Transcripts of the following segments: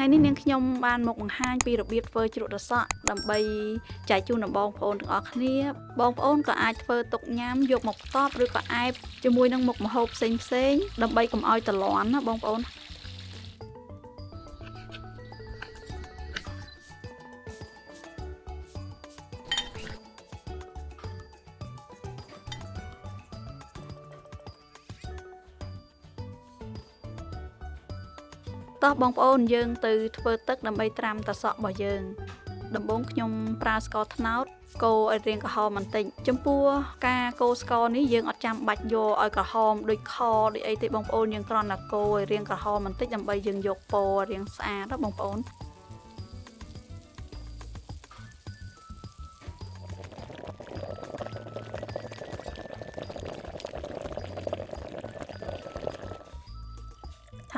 ថ្ងៃនេះនាងខ្ញុំបានមកបង្ហាញពីរបៀបធ្វើជ្រក់ត្រសក់ដើម្បីចែកជូនដល់បងប្អូនទាំងអស់គ្នា បងប្អូនក៏អាចធ្វើទុកញ៉ាំយកមកផ្ទាប់ឬក៏អែបជាមួយនឹងមុខម្ហូបផ្សេងផ្សេងៗដើម្បីកុំឲ្យតលាន់ណាបងប្អូន តោះបងប្អូនយើងទៅធ្វើទឹកដើម្បីត្រាំតសក់របស់យើង ដំបូងខ្ញុំប្រើស្ករត្នោតកូរឲ្យរាងក្រហមបន្តិចចំពោះការកូរស្ករនេះយើងអត់ចាំបាច់យកឲ្យក្រហមដូចខដូចអីទេបងប្អូនយើងគ្រាន់តែកូរឲ្យរាងក្រហមបន្តិចដើម្បីយើងយកពណ៌រាងស្អាតណាបងប្អូន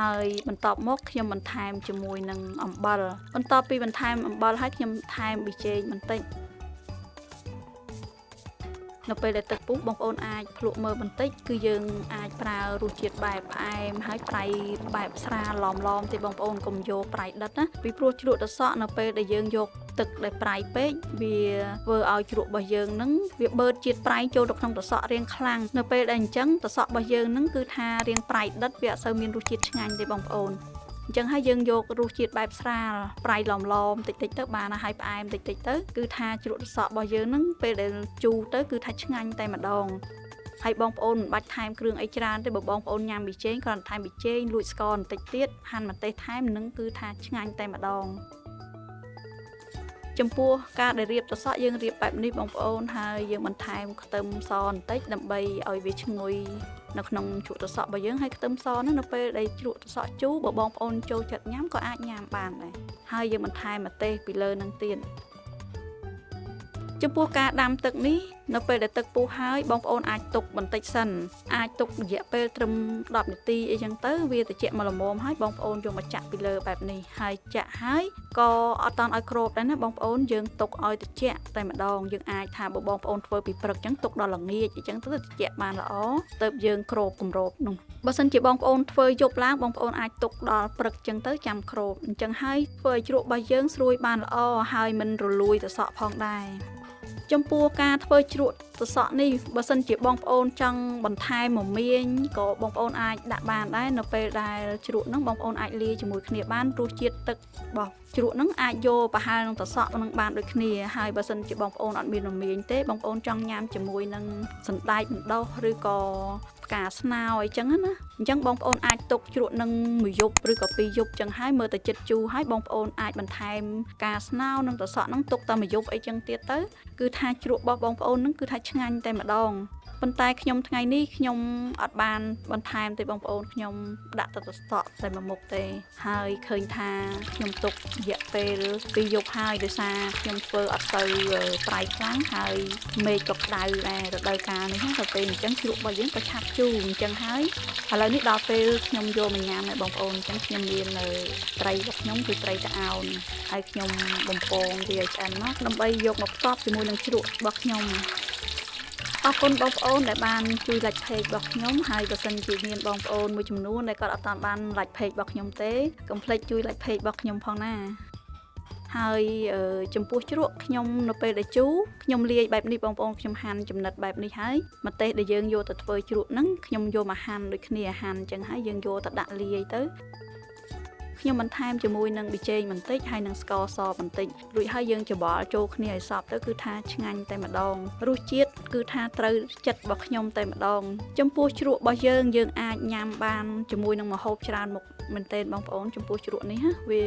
ហើយបន្ទាប់មកខ្ញុំបន្ថែមជាមួយនឹងអំបិលបន្ទាប់ពីបន្ថែមអំបិលហើយខ្ញុំថែមប៊ីចេងបន្តិច នៅពេលដែលទឹកពុះបងប្អូនអាចភ្លក់មើលបន្តិចគឺយើងអាចប្រើរសជាតិបែបផ្អែមហើយប្រៃបែបស្រាលឡំឡំទេបងប្អូនកុំយកប្រៃដិតណាពីព្រោះជ្រក់ត្រសក់នៅពេលដែលយើងយកទឹកដែលប្រៃពេកវាធ្វើឲ្យជ្រក់របស់យើងនឹងវាបឺតជាតិប្រៃចូលទៅក្នុងត្រសក់រាងខ្លាំងនៅពេលដែលអញ្ចឹងត្រសក់របស់យើងនឹងគឺថារាងប្រៃដិតវាអត់សូវមានរសជាតិឆ្ងាញ់ទេបងប្អូន អញ្ចឹងហើយយើងយករសជាតិបែបស្រាលប្រៃឡំឡំតិចតិចទៅបានហើយផ្អែមតិចតិចទៅគឺថាជ្រក់ត្រសក់របស់យើងនឹងពេលដែលជូរទៅគឺថាឆ្ងាញ់តែម្ដងហើយបងប្អូនមិនបាច់ថែមគ្រឿងអីច្រើនទេបើបងប្អូនញ៉ាំប៊ីចេងគ្រាន់តែថែមប៊ីចេងលួចស្ករបន្តិចទៀតហាន់ម្ទេសថែមនឹងគឺថាឆ្ងាញ់តែម្ដង ចំពោះការដែលរៀបត្រសក់យើងរៀបបែបនេះបងប្អូនហើយយើងបន្ថែមខ្ទឹមសបន្តិចដើម្បីឲ្យវាឈ្ងុយនៅក្នុងជ្រក់ត្រសក់របស់យើងហើយខ្ទឹមសហ្នឹងនៅពេលដែលជ្រក់ត្រសក់ជូរបើបងប្អូនចូលចិត្តញ៉ាំក៏អាចញ៉ាំបានដែរហើយយើងបន្ថែមម្ទេសពីលើនឹងទៀតចំពោះការដាំទឹកនេះនៅពេលដែលទឹកពុះហើយបងប្អូនអាចទុកបន្តិចសិនអាចទុករយៈពេលត្រឹម10នាទីអីចឹងទៅវាត្រជាក់មកល្មមហើយបងប្អូនយកមកចាក់ពីលើបែបនេះហើយចាក់ហើយក៏អត់តន់ឲ្យក្របដែរណាបងប្អូនយើងទុកឲ្យត្រជាក់តែម្ដងយើងអាចថាបើបងប្អូនធ្វើពីព្រឹកចឹងទុកដល់ល្ងាចអញ្ចឹងទៅត្រជាក់បានល្អទៅយើងក្របគម្របនោះបើសិនជាបងប្អូនធ្វើយប់ឡើងបងប្អូនអាចទុកដល់ព្រឹកចឹងទៅចាំក្របអញ្ចឹងហើយធ្វើឲ្យជ្រក់របស់យើងស្រួយបានល្អហើយមិនរលួយទៅសក់ផងដែរ ចំពោះការធ្វើជ្រក់សសក់នេះបើសិនជាបងប្អូនចង់បន្ថែមមមាញក៏បងប្អូនអាចដាក់បានដែរនៅពេលដែលជ្រក់ហ្នឹងបងប្អូនអាចលាយជាមួយគ្នាបានរសជាតិទឹករបស់ជ្រក់ហ្នឹងអាចយកប្រហែលនឹងសសក់ហ្នឹងបានដូចគ្នាហើយបើសិនជាបងប្អូនអត់មានមមាញទេបងប្អូនចង់ញ៉ាំជាមួយនឹងសណ្ដែកបណ្ដុះឬក៏ ផ្កាស្នោអីចឹងណាអញ្ចឹងបងប្អូនអាចទុកជ្រក់នឹងមួយយប់ឬក៏ពីរយប់ចឹងហើយមើលទៅចិត្តជូរហើយបងប្អូនអាចបន្ថែមផ្កាស្នោនិងត្រសក់ហ្នឹងទុកតែមួយយប់អីចឹងទៀតទៅគឺថាជ្រក់របស់បងប្អូនហ្នឹងគឺថាឆ្ងាញ់តែម្ដង ប៉ុន្តែខ្ញុំថ្ងៃនេះខ្ញុំអត់បានបន្ថែមទេបងប្អូនខ្ញុំដាក់ទៅតស្តក់តែមួយមុខទេហើយឃើញថាខ្ញុំទុករយៈពេលពីរយប់ហើយដោយសារខ្ញុំធ្វើអត់ទៅប្រៃខ្លាំងហើយមេឃក៏ក្តៅដែររដូវកាលនេះទៅពេលអញ្ចឹងជ្រក់របស់យើងក៏ឆាប់ជូរអញ្ចឹងហើយឥឡូវនេះដល់ពេលខ្ញុំយកមកញ៉ាំហើយបងប្អូនអញ្ចឹងខ្ញុំមាននៅត្រីរបស់ខ្ញុំគឺត្រីតាអោនហើយខ្ញុំបំពងវាឲ្យឆ្អិនមកដើម្បីយកមកផ្ទាប់ជាមួយនឹងជ្រក់របស់ខ្ញុំ អរគុណបងប្អូនដែលបានជួយ like page របស់ខ្ញុំហើយបើសិនជាមានបងប្អូនមួយចំនួនដែលគាត់អត់តាមបាន like page របស់ខ្ញុំទេកុំភ្លេចជួយ like page របស់ខ្ញុំផងណាហើយចំពោះជ្រក់ខ្ញុំនៅពេលដែលជូរខ្ញុំលាយបែបនេះបងប្អូនខ្ញុំហាន់ចំណិតបែបនេះហើយម្ទេសដែលយើងយកទៅធ្វើជ្រក់ហ្នឹងខ្ញុំយកមកហាន់ដូចគ្នាហាន់អញ្ចឹងហើយយើងយកទៅដាក់លាយទៅ ខ្ញុំបន្ថែមជាមួយនឹងប៊ីចេងបន្តិចហើយនឹងស្ករសបន្តិចរួចហើយយើងច្របល់ចូលគ្នាឲ្យសព្វទៅគឺថាឆ្ងាញ់តែម្ដងរសជាតិគឺថាត្រូវចិត្តរបស់ខ្ញុំតែម្ដងចំពោះជ្រក់របស់យើងយើងអាចញ៉ាំបានជាមួយនឹងម្ហូបច្រើនមុខមែនទែនបងប្អូនចំពោះជ្រក់នេះណាវា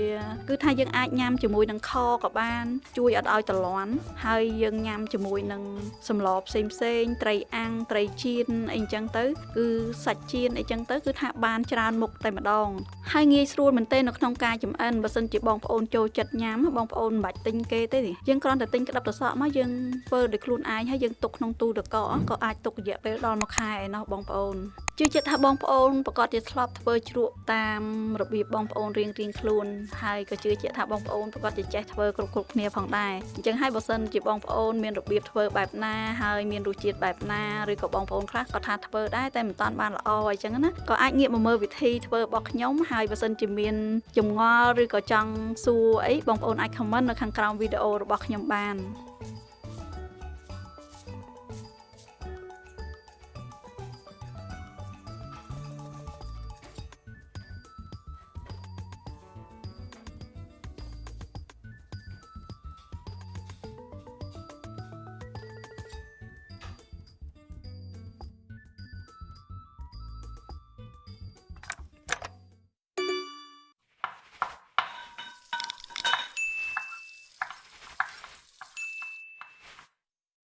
គឺថាយើងអាចញ៉ាំជាមួយនឹងខក៏បាន ជួយអត់ឲ្យតលន់ហើយយើងញ៉ាំជាមួយនឹងសម្លផ្សេងផ្សេងត្រីអាំងត្រីចៀនអីចឹងទៅគឺសាច់ចៀនអីចឹងទៅគឺថាបានច្រើនមុខតែម្ដងហើយងាយស្រួលមែនទែននៅក្នុងការចម្អិនបើសិនជាបងប្អូនចូលចិត្តញ៉ាំបងប្អូនមិនបាច់ទិញគេទេយើងគ្រាន់តែទិញក្តាប់ប្រសក់មកយើងធ្វើដោយខ្លួនឯងហើយយើងទុកក្នុងទូទឹកកកក៏អាចទុករយៈពេលដល់មួយខែឯណោះបងប្អូន ជឿជាក់ថាបងប្អូនប្រកាសជាធ្លាប់ធ្វើជ្រក់តាមរបៀបបងប្អូនរៀងរៀងខ្លួនហើយក៏ជឿជាក់ថាបងប្អូនប្រកាសជាចេះធ្វើគ្រប់គ្រប់គ្នាផងដែរអញ្ចឹងហើយបើសិនជាបងប្អូនមានរបៀបធ្វើបែបណាហើយមានរសជាតិបែបណាឬក៏បងប្អូនខ្លះក៏ថាធ្វើដែរតែមិនតាន់បានល្អអញ្ចឹងណាក៏អាចងាកមកមើលវិធីធ្វើរបស់ខ្ញុំហើយបើសិនជាមានចម្ងល់ឬក៏ចង់សួរអីបងប្អូនអាច comment នៅខាងក្រោមវីដេអូរបស់ខ្ញុំបាន